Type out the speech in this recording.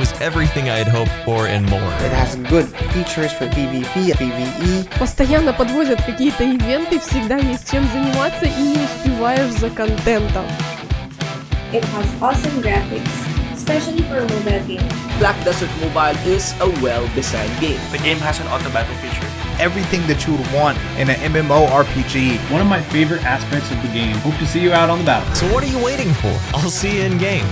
was everything I had hoped for and more. It has good features for PvP, and PvE. Постоянно подвозят какие-то ивенты, всегда есть чем заниматься и не успеваешь за контентом. It has awesome graphics, especially for a mobile game. Black Desert Mobile is a well-designed game. The game has an auto battle feature. Everything that you would want in an MMORPG. One of my favorite aspects of the game. Hope to see you out on the battle. So what are you waiting for? I'll see you in game.